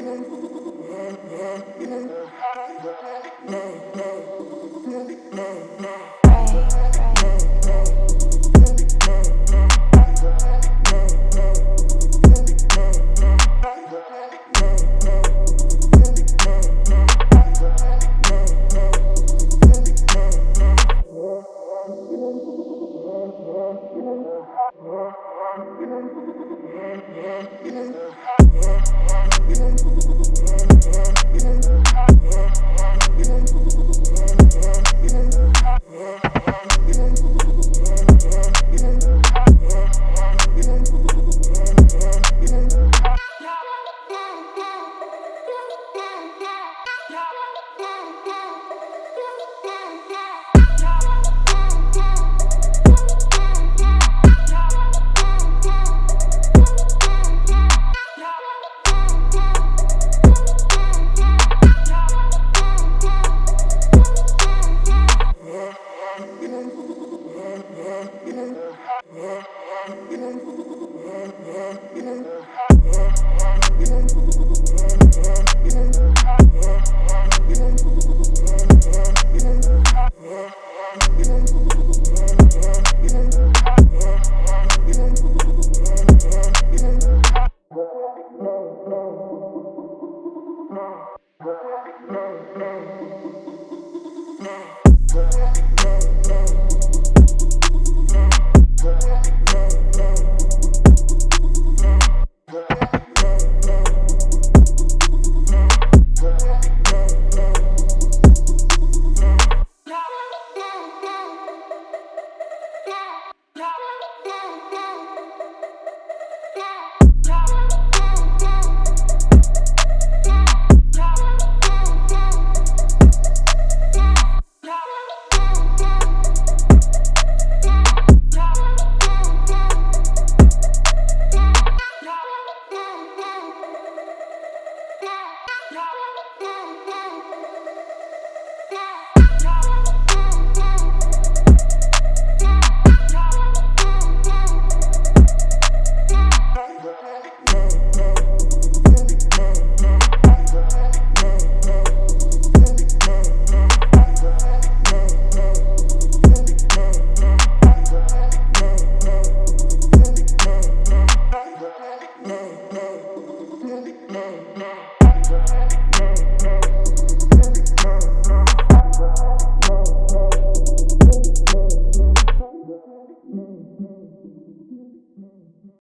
No. Yeah. Yeah. Boom, boom, boom.